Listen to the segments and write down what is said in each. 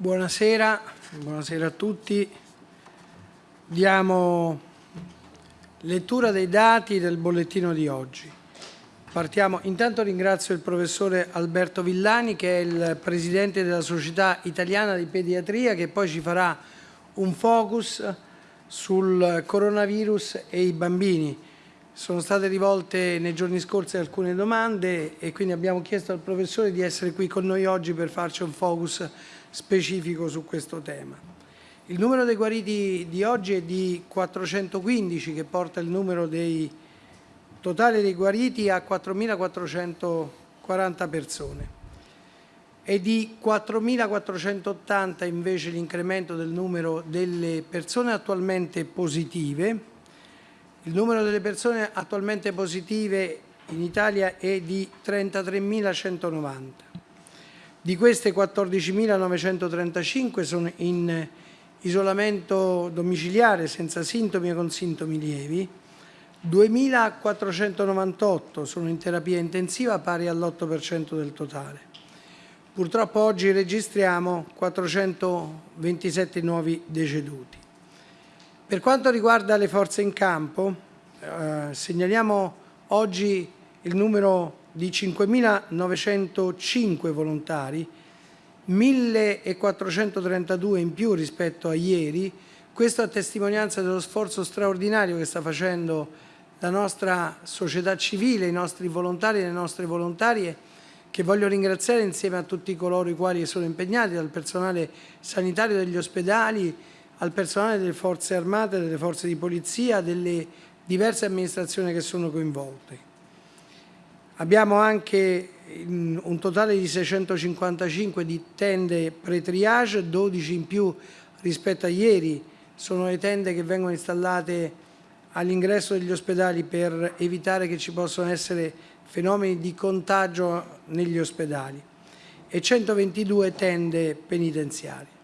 Buonasera, buonasera a tutti. Diamo lettura dei dati del bollettino di oggi. Partiamo. Intanto ringrazio il professore Alberto Villani che è il presidente della Società Italiana di Pediatria che poi ci farà un focus sul coronavirus e i bambini. Sono state rivolte nei giorni scorsi alcune domande e quindi abbiamo chiesto al professore di essere qui con noi oggi per farci un focus specifico su questo tema. Il numero dei guariti di oggi è di 415 che porta il numero dei totale dei guariti a 4.440 persone. È di 4.480 invece l'incremento del numero delle persone attualmente positive. Il numero delle persone attualmente positive in Italia è di 33.190. Di queste 14.935 sono in isolamento domiciliare senza sintomi o con sintomi lievi, 2.498 sono in terapia intensiva pari all'8% del totale. Purtroppo oggi registriamo 427 nuovi deceduti. Per quanto riguarda le forze in campo, eh, segnaliamo oggi il numero di 5.905 volontari, 1.432 in più rispetto a ieri, questo a testimonianza dello sforzo straordinario che sta facendo la nostra società civile, i nostri volontari e le nostre volontarie, che voglio ringraziare insieme a tutti coloro i quali sono impegnati, dal personale sanitario degli ospedali, al personale delle forze armate, delle forze di polizia, delle diverse amministrazioni che sono coinvolte. Abbiamo anche un totale di 655 di tende pre-triage, 12 in più rispetto a ieri. Sono le tende che vengono installate all'ingresso degli ospedali per evitare che ci possano essere fenomeni di contagio negli ospedali e 122 tende penitenziarie.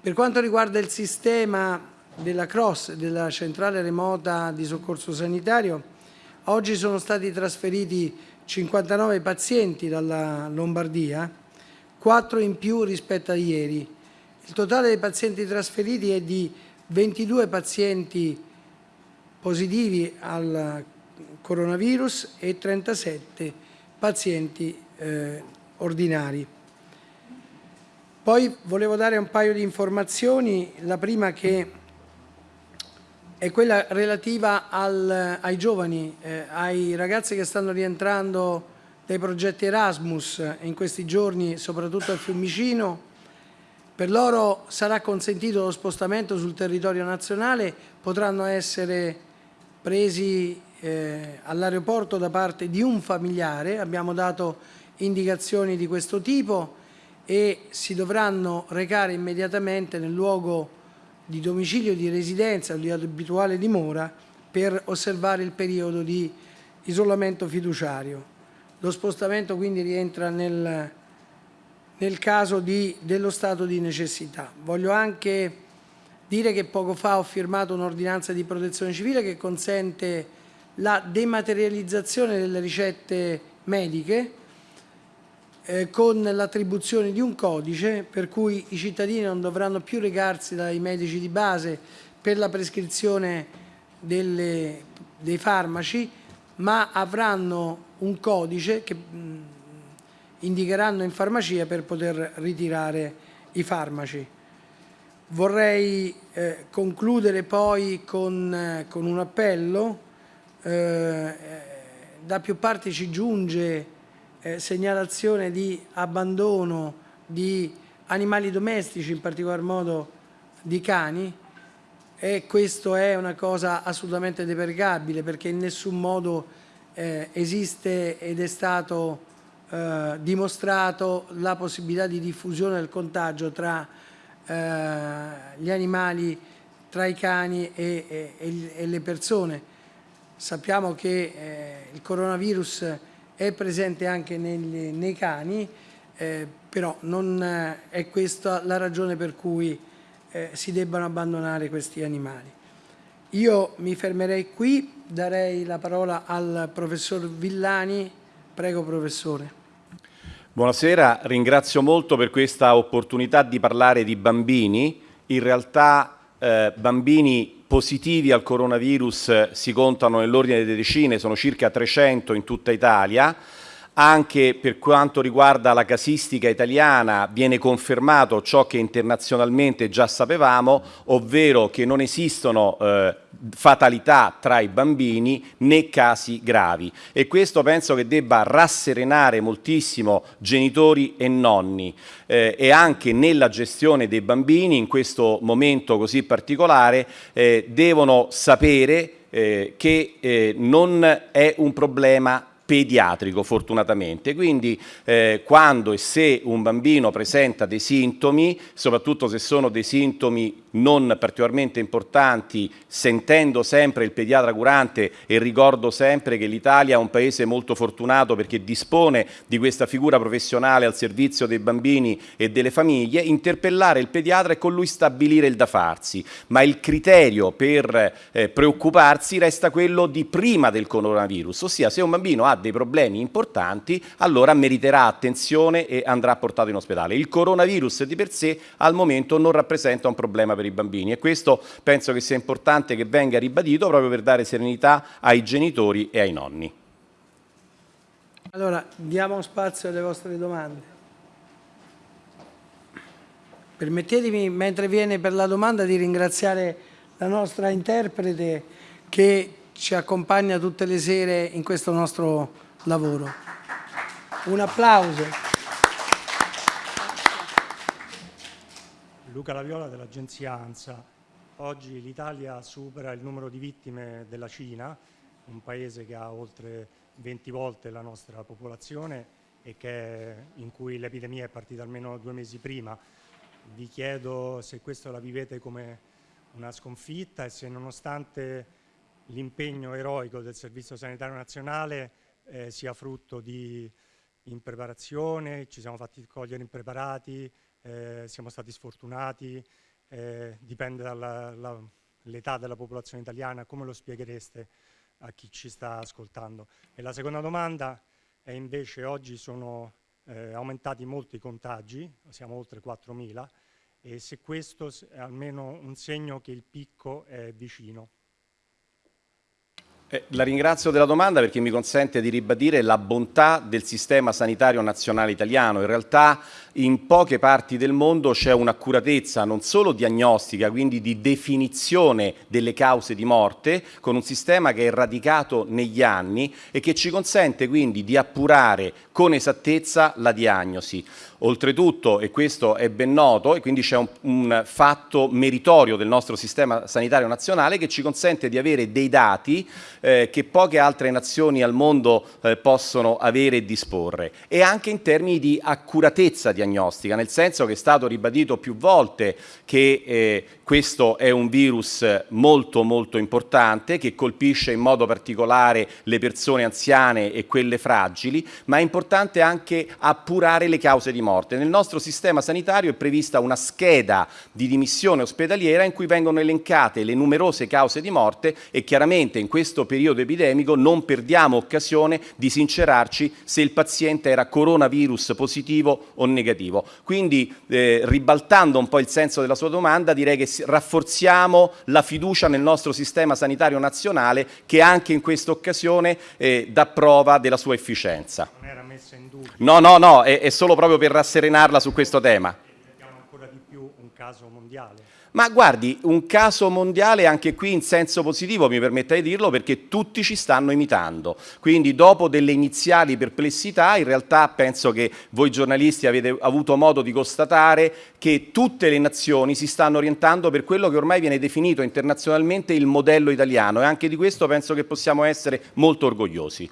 Per quanto riguarda il sistema della CROSS, della centrale remota di soccorso sanitario, oggi sono stati trasferiti 59 pazienti dalla Lombardia, 4 in più rispetto a ieri. Il totale dei pazienti trasferiti è di 22 pazienti positivi al coronavirus e 37 pazienti eh, ordinari. Poi volevo dare un paio di informazioni, la prima che è quella relativa al, ai giovani, eh, ai ragazzi che stanno rientrando dai progetti Erasmus in questi giorni, soprattutto al Fiumicino. Per loro sarà consentito lo spostamento sul territorio nazionale, potranno essere presi eh, all'aeroporto da parte di un familiare, abbiamo dato indicazioni di questo tipo e si dovranno recare immediatamente nel luogo di domicilio di residenza o di abituale dimora per osservare il periodo di isolamento fiduciario. Lo spostamento quindi rientra nel, nel caso di, dello stato di necessità. Voglio anche dire che poco fa ho firmato un'ordinanza di protezione civile che consente la dematerializzazione delle ricette mediche eh, con l'attribuzione di un codice per cui i cittadini non dovranno più recarsi dai medici di base per la prescrizione delle, dei farmaci, ma avranno un codice che mh, indicheranno in farmacia per poter ritirare i farmaci. Vorrei eh, concludere poi con, eh, con un appello. Eh, da più parti ci giunge eh, segnalazione di abbandono di animali domestici, in particolar modo di cani, e questo è una cosa assolutamente depergabile perché in nessun modo eh, esiste ed è stato eh, dimostrato la possibilità di diffusione del contagio tra eh, gli animali, tra i cani e, e, e le persone. Sappiamo che eh, il coronavirus è presente anche negli, nei cani, eh, però non eh, è questa la ragione per cui eh, si debbano abbandonare questi animali. Io mi fermerei qui, darei la parola al professor Villani. Prego professore. Buonasera, ringrazio molto per questa opportunità di parlare di bambini. In realtà eh, bambini positivi al coronavirus si contano nell'ordine delle decine, sono circa 300 in tutta Italia. Anche per quanto riguarda la casistica italiana viene confermato ciò che internazionalmente già sapevamo, ovvero che non esistono eh, fatalità tra i bambini né casi gravi. E questo penso che debba rasserenare moltissimo genitori e nonni. Eh, e anche nella gestione dei bambini in questo momento così particolare eh, devono sapere eh, che eh, non è un problema pediatrico fortunatamente, quindi eh, quando e se un bambino presenta dei sintomi, soprattutto se sono dei sintomi non particolarmente importanti, sentendo sempre il pediatra curante e ricordo sempre che l'Italia è un paese molto fortunato perché dispone di questa figura professionale al servizio dei bambini e delle famiglie, interpellare il pediatra e con lui stabilire il da farsi, ma il criterio per eh, preoccuparsi resta quello di prima del coronavirus, ossia se un bambino ha dei problemi importanti, allora meriterà attenzione e andrà portato in ospedale. Il coronavirus di per sé al momento non rappresenta un problema per i bambini e questo penso che sia importante che venga ribadito proprio per dare serenità ai genitori e ai nonni. Allora, diamo spazio alle vostre domande. Permettetemi, mentre viene per la domanda, di ringraziare la nostra interprete che ci accompagna tutte le sere in questo nostro lavoro. Un applauso. Luca Laviola dell'agenzia ANSA. Oggi l'Italia supera il numero di vittime della Cina, un paese che ha oltre 20 volte la nostra popolazione e che, in cui l'epidemia è partita almeno due mesi prima. Vi chiedo se questo la vivete come una sconfitta e se nonostante l'impegno eroico del Servizio Sanitario Nazionale eh, sia frutto di impreparazione, ci siamo fatti cogliere impreparati, eh, siamo stati sfortunati, eh, dipende dall'età della popolazione italiana, come lo spieghereste a chi ci sta ascoltando? E la seconda domanda è invece oggi sono eh, aumentati molti contagi, siamo oltre 4.000, e se questo è almeno un segno che il picco è vicino. Eh, la ringrazio della domanda perché mi consente di ribadire la bontà del sistema sanitario nazionale italiano. In realtà in poche parti del mondo c'è un'accuratezza non solo diagnostica, quindi di definizione delle cause di morte, con un sistema che è radicato negli anni e che ci consente quindi di appurare con esattezza la diagnosi. Oltretutto, e questo è ben noto, e quindi c'è un, un, fatto meritorio del nostro sistema sanitario nazionale che ci consente di avere dei dati eh, che poche altre nazioni al mondo eh, possono avere e disporre, e anche in termini di accuratezza diagnostica, nel senso che è stato ribadito più volte che eh, questo è un virus molto molto importante che colpisce in modo particolare le persone anziane e quelle fragili, ma è importante anche appurare le cause di morte. Nel nostro sistema sanitario è prevista una scheda di dimissione ospedaliera in cui vengono elencate le numerose cause di morte e chiaramente in questo periodo epidemico non perdiamo occasione di sincerarci se il paziente era coronavirus positivo o negativo. Quindi eh, ribaltando un po' il senso della sua domanda direi che rafforziamo la fiducia nel nostro sistema sanitario nazionale che anche in questa occasione eh, dà prova della sua efficienza. Messa in dubbio. No, no, no, è, è solo proprio per rasserenarla su questo tema. Vediamo ancora di più un caso mondiale. Ma guardi, un caso mondiale anche qui in senso positivo, mi permetta di dirlo, perché tutti ci stanno imitando. Quindi dopo delle iniziali perplessità, in realtà penso che voi giornalisti avete avuto modo di constatare che tutte le nazioni si stanno orientando per quello che ormai viene definito internazionalmente il modello italiano e anche di questo penso che possiamo essere molto orgogliosi.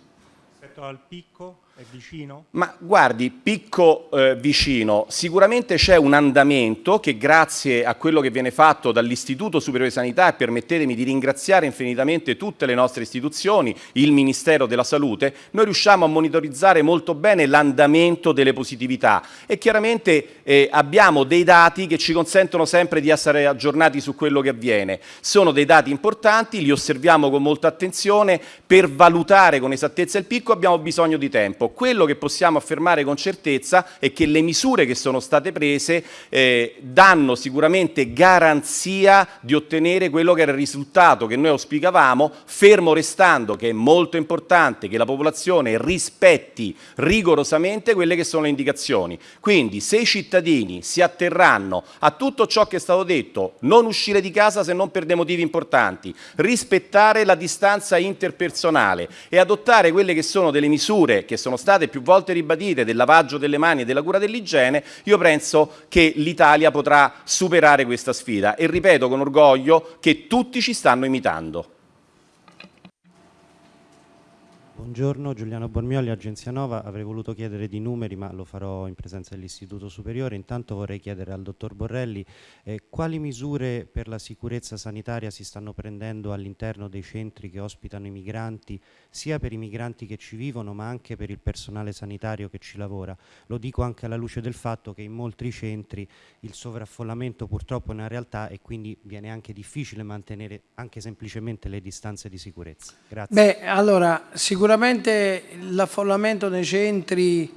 Rispetto al picco? È vicino? Ma guardi, picco eh, vicino, sicuramente c'è un andamento che grazie a quello che viene fatto dall'Istituto Superiore di Sanità e permettetemi di ringraziare infinitamente tutte le nostre istituzioni, il Ministero della Salute, noi riusciamo a monitorizzare molto bene l'andamento delle positività e chiaramente eh, abbiamo dei dati che ci consentono sempre di essere aggiornati su quello che avviene. Sono dei dati importanti, li osserviamo con molta attenzione, per valutare con esattezza il picco abbiamo bisogno di tempo tempo, quello che possiamo affermare con certezza è che le misure che sono state prese eh, danno sicuramente garanzia di ottenere quello che era il risultato che noi auspicavamo, fermo restando che è molto importante che la popolazione rispetti rigorosamente quelle che sono le indicazioni. Quindi se i cittadini si atterranno a tutto ciò che è stato detto, non uscire di casa se non per dei motivi importanti, rispettare la distanza interpersonale e adottare quelle che sono delle misure che sono state più volte ribadite del lavaggio delle mani e della cura dell'igiene, io penso che l'Italia potrà superare questa sfida e ripeto con orgoglio che tutti ci stanno imitando. Buongiorno, Giuliano Bormioli, Agenzia Nova. Avrei voluto chiedere di numeri, ma lo farò in presenza dell'Istituto Superiore. Intanto vorrei chiedere al dottor Borrelli eh, quali misure per la sicurezza sanitaria si stanno prendendo all'interno dei centri che ospitano i migranti, sia per i migranti che ci vivono, ma anche per il personale sanitario che ci lavora. Lo dico anche alla luce del fatto che in molti centri il sovraffollamento purtroppo è una realtà e quindi viene anche difficile mantenere anche semplicemente le distanze di sicurezza. Grazie. Beh, allora, sicuramente Sicuramente l'affollamento nei centri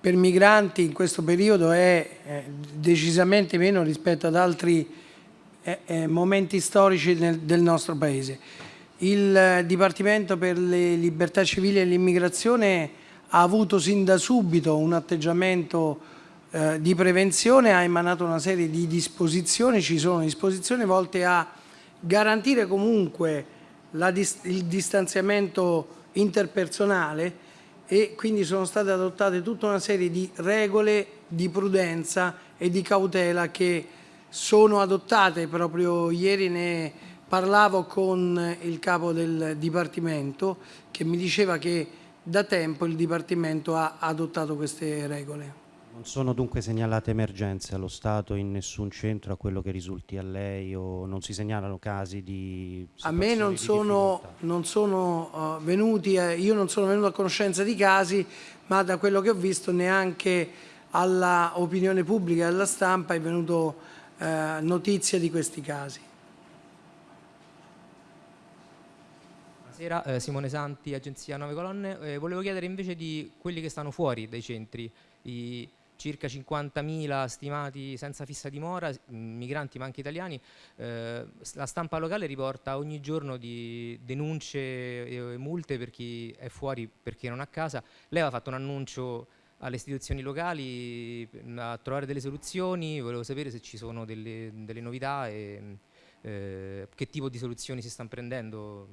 per migranti in questo periodo è eh, decisamente meno rispetto ad altri eh, eh, momenti storici del nostro Paese. Il Dipartimento per le libertà civili e l'immigrazione ha avuto sin da subito un atteggiamento eh, di prevenzione, ha emanato una serie di disposizioni, ci sono disposizioni volte a garantire comunque il distanziamento interpersonale e quindi sono state adottate tutta una serie di regole di prudenza e di cautela che sono adottate proprio ieri ne parlavo con il capo del Dipartimento che mi diceva che da tempo il Dipartimento ha adottato queste regole. Non sono dunque segnalate emergenze allo Stato in nessun centro a quello che risulti a lei o non si segnalano casi di A me non sono, non sono uh, venuti, eh, io non sono venuto a conoscenza di casi, ma da quello che ho visto neanche alla opinione pubblica e alla stampa è venuto uh, notizia di questi casi. Buonasera, eh, Simone Santi, Agenzia 9 Colonne. Eh, volevo chiedere invece di quelli che stanno fuori dai centri, i, circa 50.000 stimati senza fissa dimora, migranti ma anche italiani. Eh, la stampa locale riporta ogni giorno di denunce e multe per chi è fuori perché non ha casa. Lei aveva fatto un annuncio alle istituzioni locali a trovare delle soluzioni, volevo sapere se ci sono delle, delle novità e eh, che tipo di soluzioni si stanno prendendo.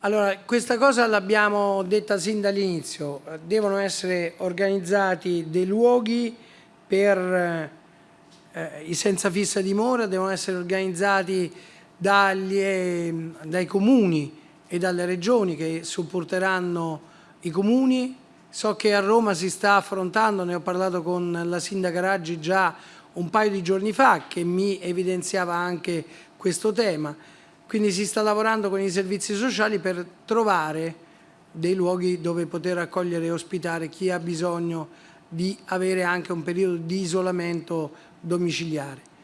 Allora, questa cosa l'abbiamo detta sin dall'inizio, devono essere organizzati dei luoghi per eh, i senza fissa dimora devono essere organizzati dagli, eh, dai comuni e dalle regioni che supporteranno i comuni. So che a Roma si sta affrontando, ne ho parlato con la sindaca Raggi già un paio di giorni fa, che mi evidenziava anche questo tema. Quindi si sta lavorando con i servizi sociali per trovare dei luoghi dove poter accogliere e ospitare chi ha bisogno di avere anche un periodo di isolamento domiciliare.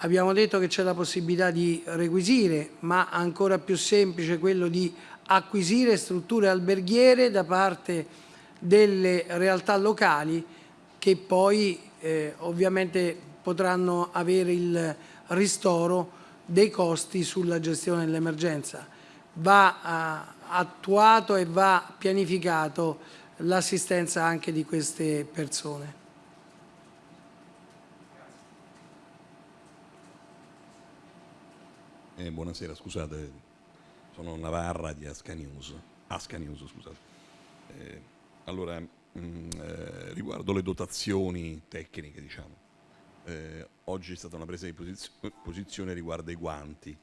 Abbiamo detto che c'è la possibilità di requisire, ma ancora più semplice quello di acquisire strutture alberghiere da parte delle realtà locali che poi eh, ovviamente potranno avere il ristoro dei costi sulla gestione dell'emergenza. Va eh, attuato e va pianificato l'assistenza anche di queste persone. Eh, buonasera, scusate, sono Navarra di Asca News. Asca News scusate. Eh, allora, mh, mm, eh, riguardo le dotazioni tecniche, diciamo, eh, oggi è stata una presa di posizio posizione riguardo ai guanti,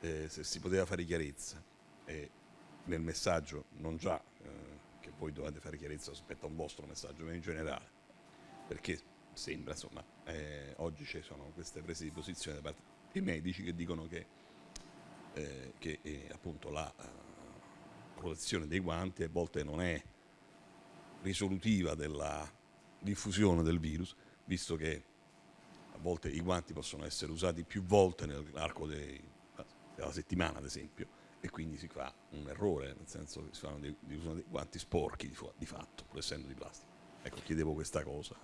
eh, se si poteva fare chiarezza. nel messaggio, non già voi dovete fare chiarezza rispetto a un vostro messaggio, in generale, perché sembra, insomma, eh, oggi ci sono queste prese di posizione da parte dei medici che dicono che, eh, che eh, appunto la uh, protezione dei guanti a volte non è risolutiva della diffusione del virus, visto che a volte i guanti possono essere usati più volte nell'arco della settimana, ad esempio, e quindi si fa un errore, nel senso che si fanno dei, dei, guanti sporchi di, di fatto, pur essendo di plastica. Ecco, chiedevo questa cosa.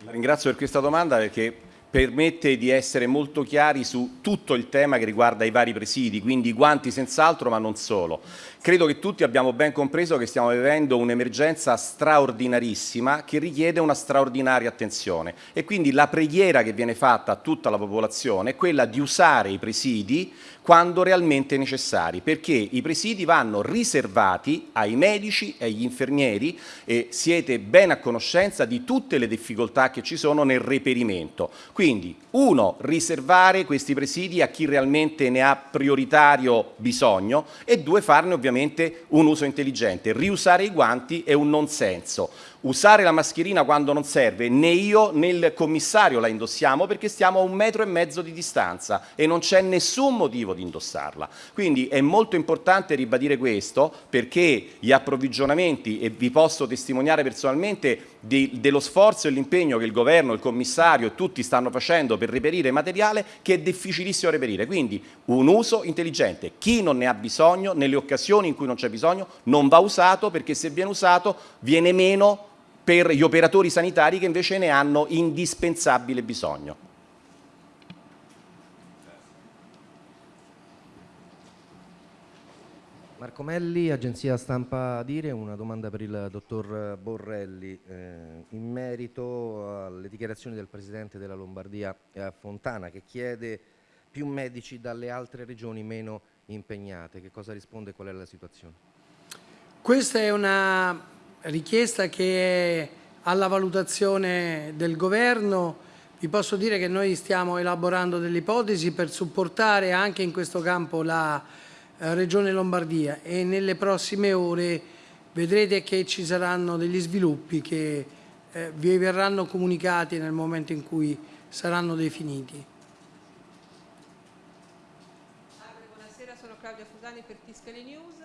La ringrazio per questa domanda perché permette di essere molto chiari su tutto il tema che riguarda i vari presidi, quindi i guanti senz'altro ma non solo. Credo che tutti abbiamo ben compreso che stiamo vivendo un'emergenza straordinarissima che richiede una straordinaria attenzione e quindi la preghiera che viene fatta a tutta la popolazione è quella di usare i presidi quando realmente necessari, perché i presidi vanno riservati ai medici e agli infermieri e siete ben a conoscenza di tutte le difficoltà che ci sono nel reperimento. Quindi, uno, riservare questi presidi a chi realmente ne ha prioritario bisogno e due, farne ovviamente un uso intelligente. Riusare i guanti è un non senso usare la mascherina quando non serve, né io né il commissario la indossiamo perché stiamo a un metro e mezzo di distanza e non c'è nessun motivo di indossarla. Quindi è molto importante ribadire questo perché gli approvvigionamenti, e vi posso testimoniare personalmente di, dello sforzo e l'impegno che il governo, il commissario e tutti stanno facendo per reperire materiale che è difficilissimo reperire. Quindi un uso intelligente. Chi non ne ha bisogno, nelle occasioni in cui non c'è bisogno, non va usato perché se viene usato viene meno per gli operatori sanitari che invece ne hanno indispensabile bisogno. Marco Melli, agenzia stampa Dire, una domanda per il dottor Borrelli eh, in merito alle dichiarazioni del Presidente della Lombardia eh, Fontana che chiede più medici dalle altre regioni meno impegnate. Che cosa risponde e qual è la situazione? Questa è una richiesta che è alla valutazione del governo. Vi posso dire che noi stiamo elaborando delle ipotesi per supportare anche in questo campo la Regione Lombardia e nelle prossime ore vedrete che ci saranno degli sviluppi che eh, vi verranno comunicati nel momento in cui saranno definiti. Buonasera, sono Claudia Fusani per Tiscali News.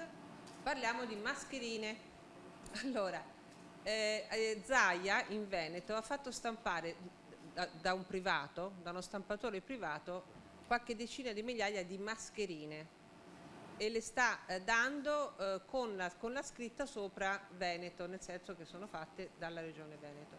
Parliamo di mascherine allora, eh, eh, Zaia in Veneto ha fatto stampare da, da, un privato, da uno stampatore privato, qualche decina di migliaia di mascherine e le sta eh, dando eh, con, la, con, la, scritta sopra Veneto, nel senso che sono fatte dalla regione Veneto.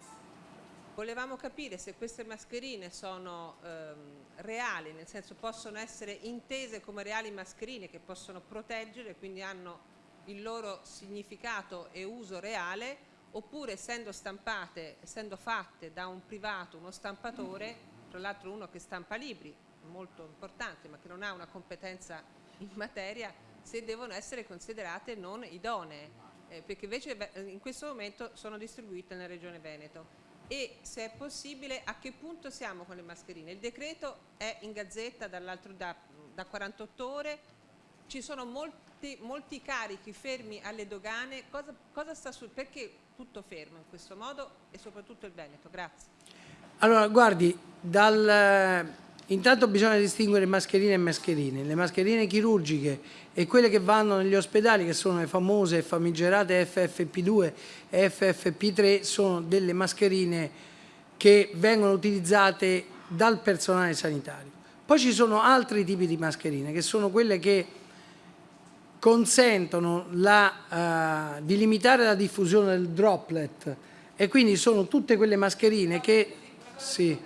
Volevamo capire se queste mascherine sono ehm, reali, nel senso possono essere intese come reali mascherine che possono proteggere, quindi hanno il loro significato e uso reale oppure essendo stampate, essendo fatte da un privato, uno stampatore, tra l'altro uno che stampa libri, molto importante ma che non ha una competenza in materia, se devono essere considerate non idonee, eh, perché invece in questo momento sono distribuite nella Regione Veneto. E se è possibile, a che punto siamo con le mascherine? Il decreto è in gazzetta da, da 48 ore, ci sono molti, molti carichi fermi alle dogane, cosa, cosa sta su, perché tutto fermo in questo modo e soprattutto il Veneto? Grazie. Allora, guardi, dal, intanto bisogna distinguere mascherine e mascherine. Le mascherine chirurgiche e quelle che vanno negli ospedali, che sono le famose e famigerate FFP2 e FFP3, sono delle mascherine che vengono utilizzate dal personale sanitario. Poi ci sono altri tipi di mascherine, che sono quelle che consentono la, uh, di limitare la diffusione del droplet e quindi sono tutte quelle mascherine che... Sì.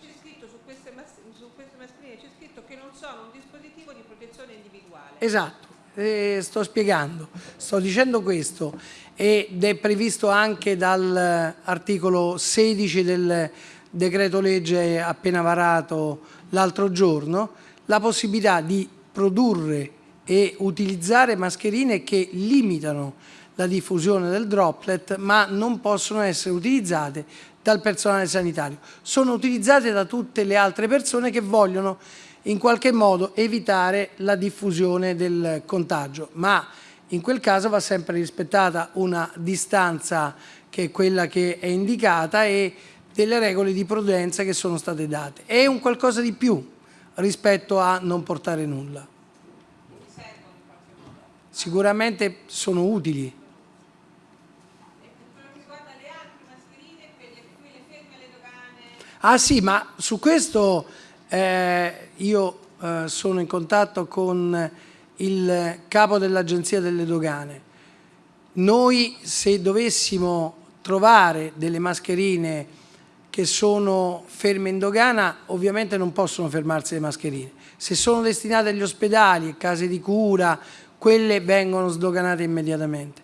C'è scritto su queste, mascherine, c'è scritto che non sono un dispositivo di protezione individuale. Esatto, eh, sto spiegando, sto dicendo questo ed è previsto anche dall'articolo 16 del decreto legge appena varato l'altro giorno, la possibilità di produrre e utilizzare mascherine che limitano la diffusione del droplet ma non possono essere utilizzate dal personale sanitario. Sono utilizzate da tutte le altre persone che vogliono in qualche modo evitare la diffusione del contagio, ma in quel caso va sempre rispettata una distanza che è quella che è indicata e delle regole di prudenza che sono state date. È un qualcosa di più rispetto a non portare nulla sicuramente sono utili. Ah sì, ma su questo eh, io eh, sono in contatto con il capo dell'Agenzia delle Dogane. Noi se dovessimo trovare delle mascherine che sono ferme in dogana, ovviamente non possono fermarsi le mascherine. Se sono destinate agli ospedali, case di cura, quelle vengono sdoganate immediatamente.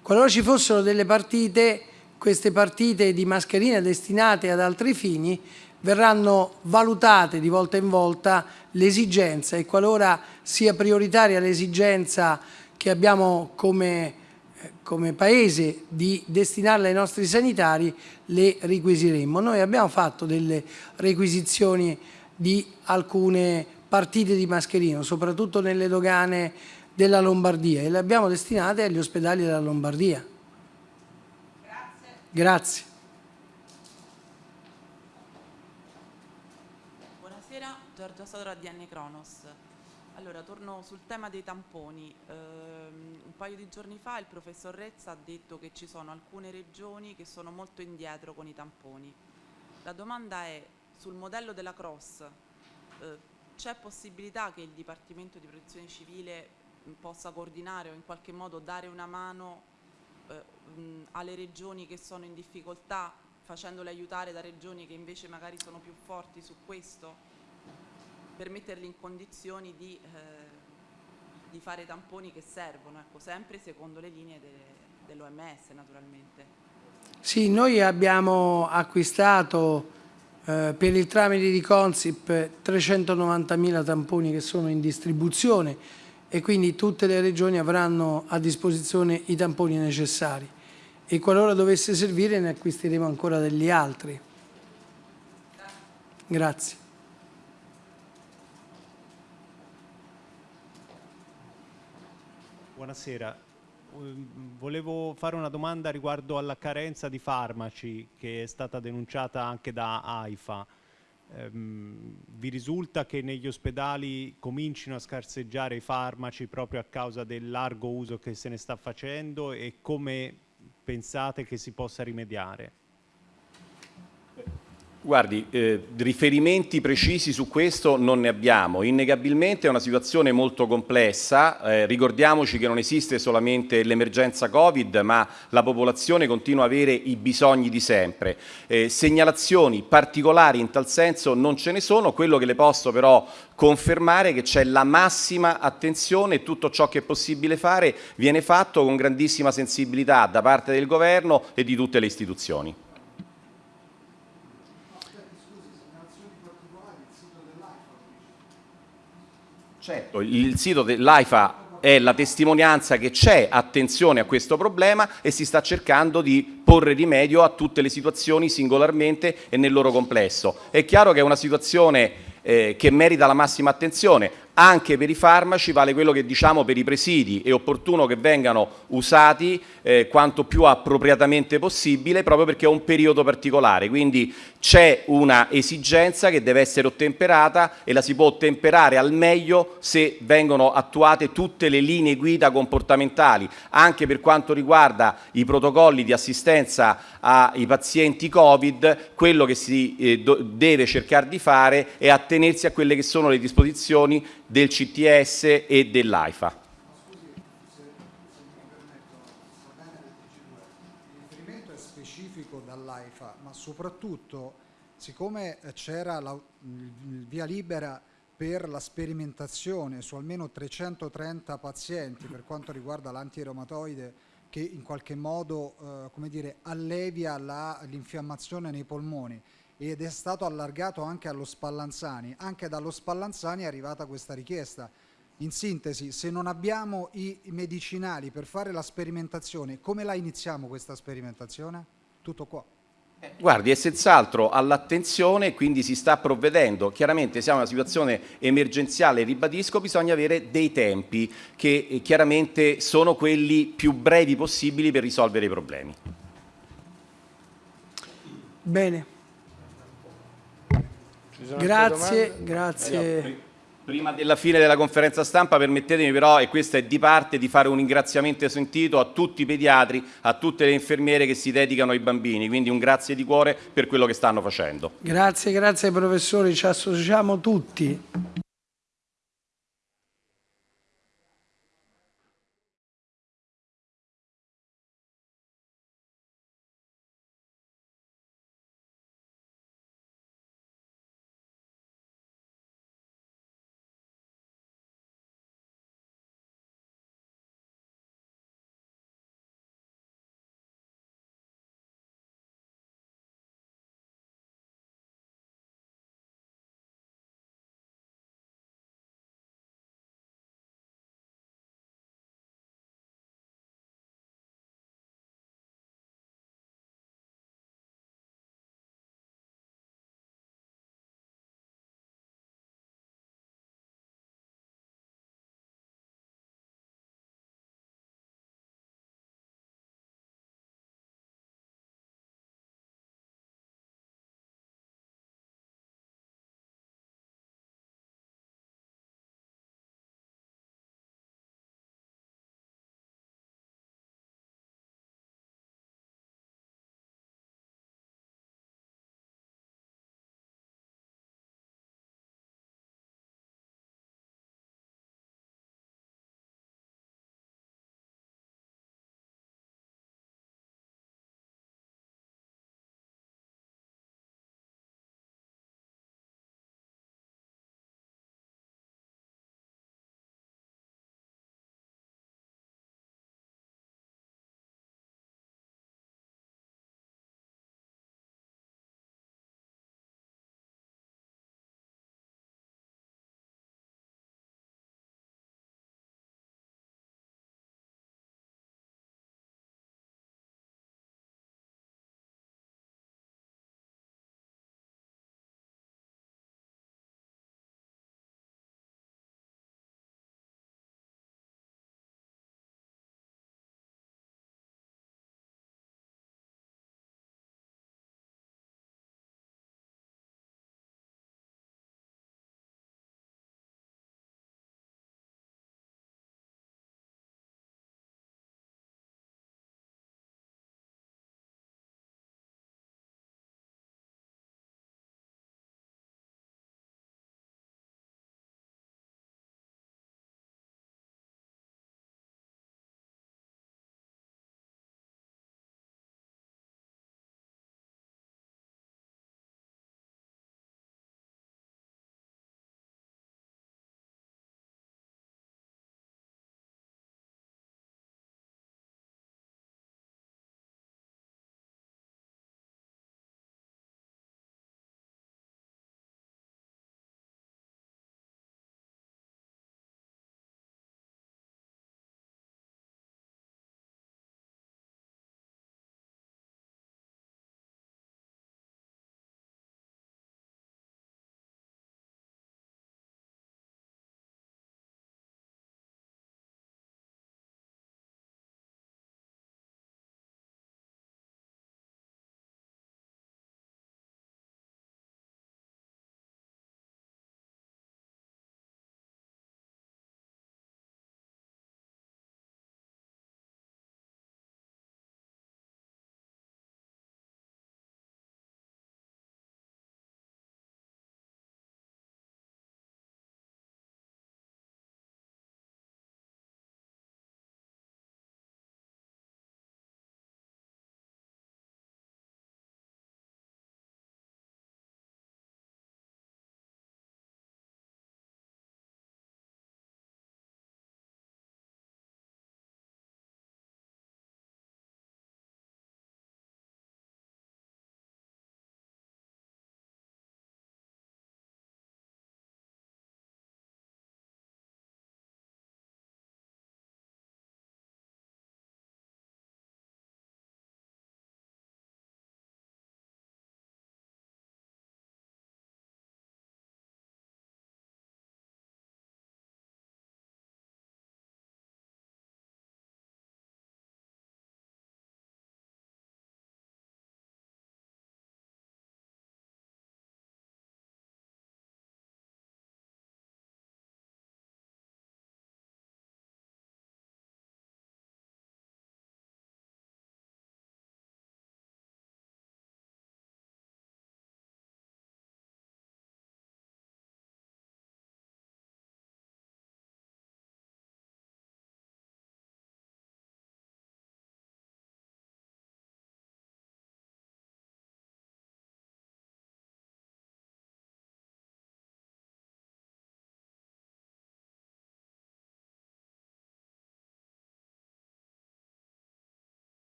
Qualora ci fossero delle partite, queste partite di mascherine destinate ad altri fini verranno valutate di volta in volta l'esigenza e qualora sia prioritaria l'esigenza che abbiamo come, eh, come Paese di destinarle ai nostri sanitari, le requisiremo. Noi abbiamo fatto delle requisizioni di alcune partite di mascherino, soprattutto nelle dogane della Lombardia e le abbiamo destinate agli ospedali della Lombardia. Grazie. Grazie. Buonasera, Giorgia Sodora di N Cronos. Allora, torno sul tema dei tamponi. Ehm, un paio di giorni fa il professor Rezza ha detto che ci sono alcune regioni che sono molto indietro con i tamponi. La domanda è, sul modello della Cross, eh, c'è possibilità che il Dipartimento di Protezione Civile mh, possa coordinare o in qualche modo dare una mano eh, mh, alle regioni che sono in difficoltà, facendole aiutare da regioni che invece magari sono più forti su questo? Per metterli in condizioni di, eh, di fare tamponi che servono, ecco, sempre secondo le linee de, dell'OMS naturalmente. Sì, noi abbiamo acquistato eh, per il tramite di Consip 390.000 tamponi che sono in distribuzione e quindi tutte le regioni avranno a disposizione i tamponi necessari e qualora dovesse servire ne acquisteremo ancora degli altri. Grazie. Buonasera. Um, Volevo fare una domanda riguardo alla carenza di farmaci che è stata denunciata anche da AIFA. Ehm, vi risulta che negli ospedali comincino a scarseggiare i farmaci proprio a causa del largo uso che se ne sta facendo e come pensate che si possa rimediare? Guardi, eh, riferimenti precisi su questo non ne abbiamo. Innegabilmente è una situazione molto complessa. Eh, ricordiamoci che non esiste solamente l'emergenza Covid, ma la popolazione continua a avere i bisogni di sempre. Eh, segnalazioni particolari in tal senso non ce ne sono. Quello che le posso però confermare è che c'è la massima attenzione e tutto ciò che è possibile fare viene fatto con grandissima sensibilità da parte del Governo e di tutte le istituzioni. Certo, il sito dell'AIFA è la testimonianza che c'è attenzione a questo problema e si sta cercando di porre rimedio a tutte le situazioni singolarmente e nel loro complesso. È chiaro che è una situazione eh, che merita la massima attenzione, anche per i farmaci vale quello che diciamo per i presidi, è opportuno che vengano usati eh, quanto più appropriatamente possibile proprio perché è un periodo particolare, quindi c'è una esigenza che deve essere ottemperata e la si può ottemperare al meglio se vengono attuate tutte le linee guida comportamentali, anche per quanto riguarda i protocolli di assistenza ai pazienti Covid, quello che si eh, deve cercare di fare è attenersi a quelle che sono le disposizioni del CTS e dell'AIFA. Il riferimento è specifico dall'AIFA, ma soprattutto siccome c'era la, via libera per la sperimentazione su almeno 330 pazienti per quanto riguarda l'antireumatoide che in qualche modo eh, dire, allevia l'infiammazione nei polmoni ed è stato allargato anche allo Spallanzani, anche dallo Spallanzani è arrivata questa richiesta. In sintesi, se non abbiamo i medicinali per fare la sperimentazione, come la iniziamo questa sperimentazione? Tutto qua. Guardi, è senz'altro all'attenzione, quindi si sta provvedendo. Chiaramente siamo in una situazione emergenziale, ribadisco, bisogna avere dei tempi che eh, chiaramente sono quelli più brevi possibili per risolvere i problemi. Bene. Grazie, grazie. Prima della fine della conferenza stampa permettetemi però, e questo è di parte, di fare un ringraziamento sentito a tutti i pediatri, a tutte le infermiere che si dedicano ai bambini, quindi un grazie di cuore per quello che stanno facendo. Grazie, grazie ai professori, ci associamo tutti.